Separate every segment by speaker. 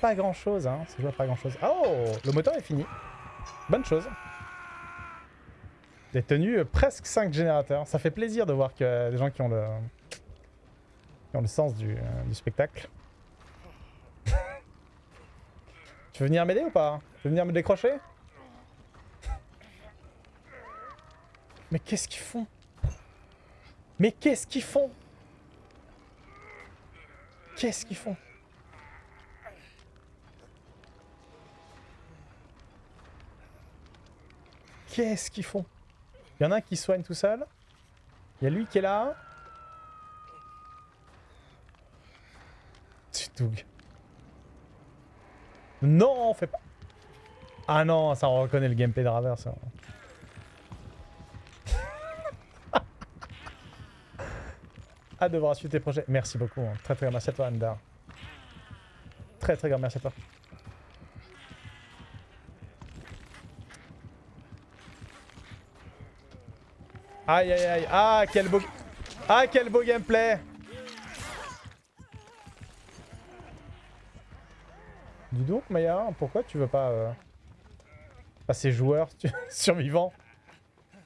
Speaker 1: Pas grand chose, hein. Ça joue pas grand chose. Oh Le moteur est fini. Bonne chose. J'ai tenu presque 5 générateurs. Ça fait plaisir de voir que des gens qui ont le, qui ont le sens du, euh, du spectacle. tu veux venir m'aider ou pas? Tu veux venir me décrocher? Mais qu'est-ce qu'ils font? Mais qu'est-ce qu'ils font? Qu'est-ce qu'ils font? Qu'est-ce qu'ils font? Il y en a un qui soigne tout seul. Il y a lui qui est là. Doug. Non, on fait pas. Ah non, ça on reconnaît le gameplay de Raver, ça. À devoir suivre tes projets. Merci beaucoup. hein. Très très grand merci à toi, Andar. Très très grand merci à toi. Aïe aïe aïe. Ah quel beau... Ah quel beau gameplay Dis donc Maya, pourquoi tu veux pas euh, passer joueur survivant?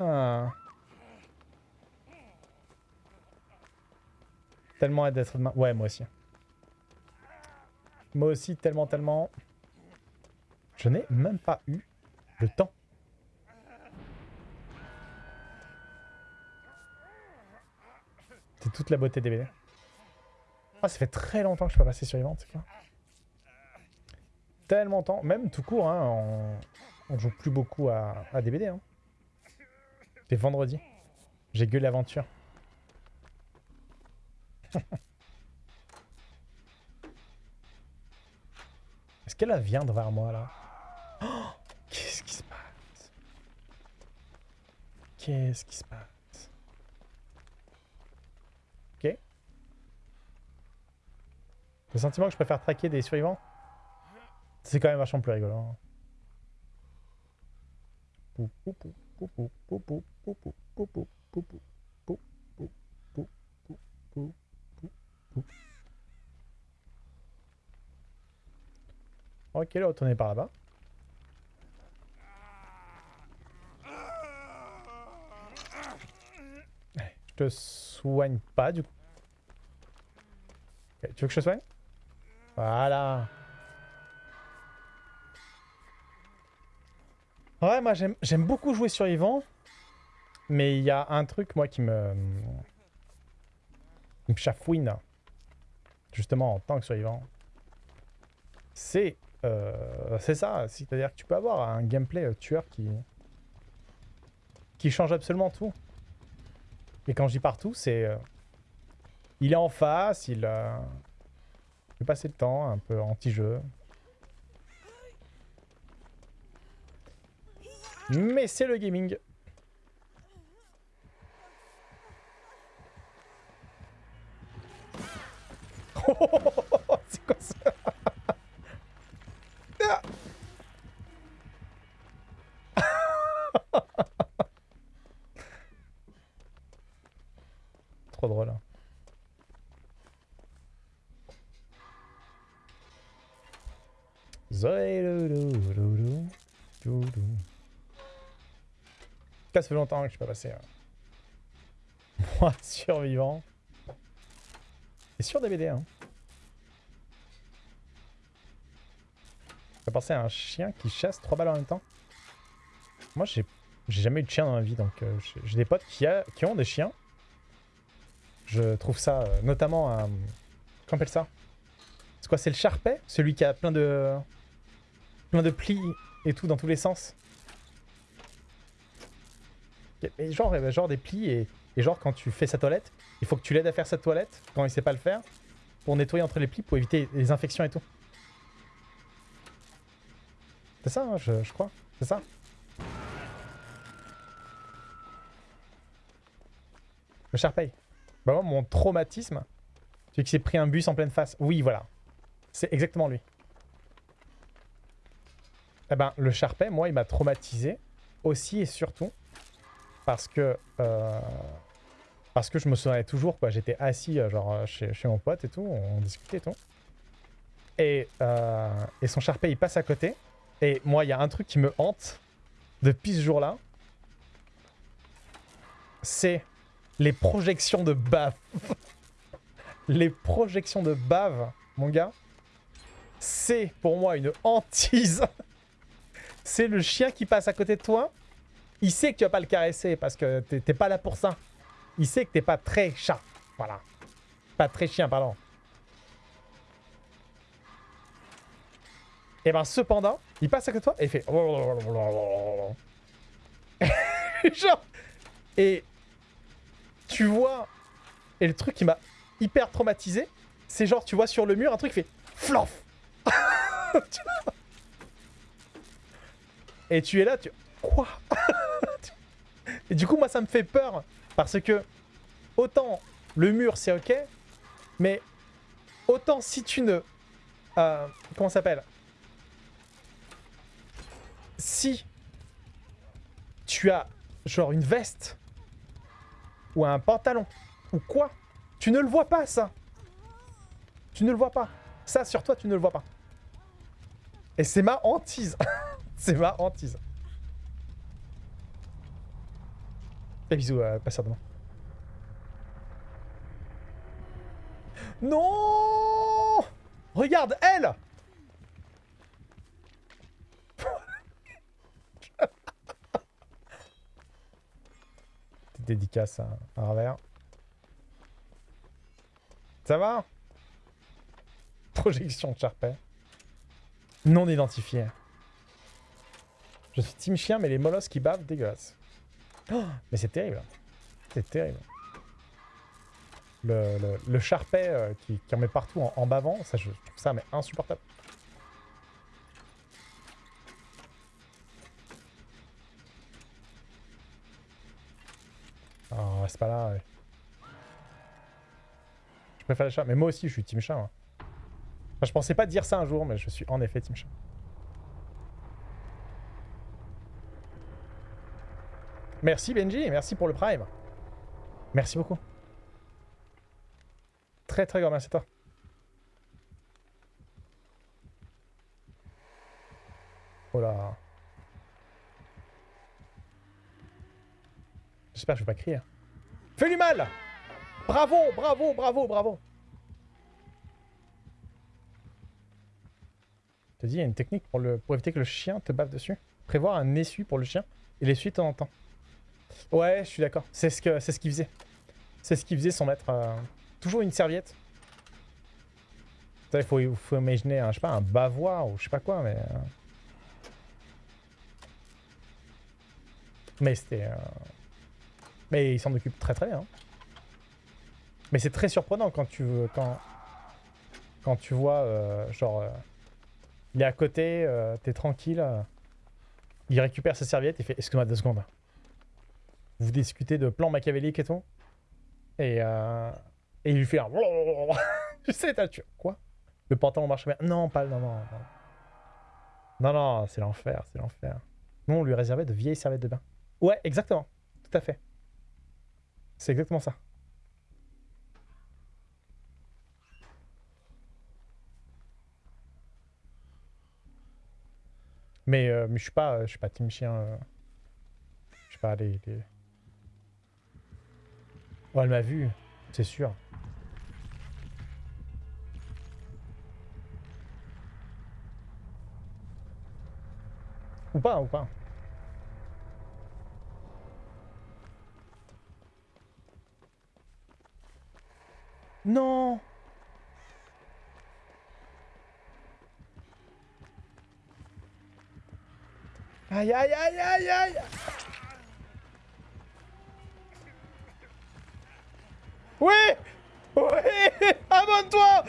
Speaker 1: Ah. Tellement hâte d'être demain. Ouais, moi aussi. Moi aussi, tellement, tellement. Je n'ai même pas eu le temps. C'est toute la beauté des BD. Ah, ça fait très longtemps que je suis pas passé sur c'est quoi Tellement longtemps, même tout court, hein, on, on joue plus beaucoup à, à des BD. Hein. C'est vendredi. J'ai gueule l'aventure. Est-ce qu'elle vient devant moi là Oh, Qu'est-ce qui se passe Qu'est-ce qui se passe Ok. Le sentiment que je préfère traquer des survivants, c'est quand même vachement plus rigolo. hein. Pou. Ok, là, retourner par là-bas. Je te soigne pas, du coup. Tu veux que je te soigne? Voilà. Ouais, moi, j'aime j'aime beaucoup jouer survivant. Mais il y a un truc, moi, qui me... qui me chafouine. Justement, en tant que survivant. C'est... euh, ça. C'est-à-dire que tu peux avoir un gameplay euh, tueur qui... qui change absolument tout. Et quand je dis partout, c'est... euh, il est en face, il... euh, il peut passer le temps, un peu anti-jeu. Mais c'est le gaming. C'est quoi ça Trop drôle. hein. Ça fait longtemps que je suis pas passé. hein. Moi, survivant. Et sur DVD, hein. Penser à un chien qui chasse trois balles en même temps. Moi, j'ai jamais eu de chien dans ma vie, donc euh, j'ai- des potes qui, ont des chiens. Je trouve ça, euh, notamment un... Comment on appelle ça? C'est quoi C'est le charpet? Celui qui a plein de... plein de plis et tout dans tous les sens. Genre, euh, genre des plis et, et genre quand tu fais sa toilette, il faut que tu l'aides à faire sa toilette quand il sait pas le faire pour nettoyer entre les plis pour éviter les infections et tout. C'est ça, hein, je, crois. C'est ça. Le Sharpei. Bah moi, mon traumatisme, c'est qu'il s'est pris un bus en pleine face. Oui, voilà. C'est exactement lui. Eh ben, le Sharpei, moi, il m'a traumatisé aussi et surtout parce que euh, parce que je me souvenais toujours quoi. J'étais assis euh, genre euh, chez, chez mon pote et tout, on discutait et tout. Et, euh, et son Sharpay il passe à côté. Et moi il y a un truc qui me hante depuis ce jour-là. C'est les projections de bave. les projections de bave, mon gars. C'est pour moi une hantise. c'est le chien qui passe à côté de toi. Il sait que tu vas pas le caresser parce que t'es pas là pour ça. Il sait que t'es pas très chat. Voilà. Pas très chien, pardon. Et ben cependant, il passe à côté de toi et il fait... Genre... Et tu vois... Et le truc qui m'a hyper traumatisé, c'est genre tu vois sur le mur un truc qui fait... Flof Et tu es là, tu... Quoi? Et du coup, moi, ça me fait peur. Parce que, autant le mur, c'est ok, mais autant si tu ne... Euh, comment ça s'appelle? Tu as, genre, une veste ou un pantalon ou quoi, tu ne le vois pas, ça. Tu ne le vois pas. Ça, sur toi, tu ne le vois pas. Et c'est ma hantise. c'est ma hantise. Et bisous, euh, passeur demain. Non Regarde, elle Dédicace à, à Ravert. Ça va? Projection de Sharpay. Non identifié. Je suis team chien, mais les molosses qui bavent, dégueulasse. Oh, mais c'est terrible. C'est terrible. Le, le, Sharpay euh, qui, en met partout en, bavant, ça, je trouve ça mais insupportable. Pas là. Je préfère les chats. Mais moi aussi, je suis team chat. je pensais pas dire ça un jour, mais je suis en effet team chat. Merci Benji, merci pour le prime. Merci beaucoup. Très très grand merci à toi. Oh là. J'espère que je vais pas crier. Fais lui mal Bravo, bravo, bravo, bravo te dis, il y a une technique pour, éviter que le chien te bave dessus. Prévoir un essuie pour le chien et l'essuie de temps en temps. Ouais, je suis d'accord. C'est ce c'est ce qu'il faisait. C'est ce qu'il faisait sans mettre euh, toujours une serviette. Il faut, faut imaginer, un, je sais pas, un bavoir ou je sais pas quoi, mais... euh, Mais c'était... euh, Mais il s'en occupe très très bien. Mais c'est très surprenant quand tu. Quand, quand tu vois, euh, genre... euh, Il est à côté, euh, t'es tranquille. il récupère sa serviette, il fait « Excuse-moi deux secondes. » Vous discutez de plans machiavéliques et tout. Et, et il lui fait un... Je sais, t'as tué. Quoi? Le pantalon marche bien. Non, pas... Non, non, non. Non, non, c'est l'enfer, c'est l'enfer. Nous, on lui réservait de vieilles serviettes de bain. Ouais, exactement. Tout à fait. C'est exactement ça. Mais, euh, mais je suis pas, je suis pas team chien. euh. Je sais pas, les... les... Oh, elle m'a vu, c'est sûr. Ou pas, ou pas. Non. Aïe aïe aïe aïe aïe. Oui. Oui. Abonne-toi.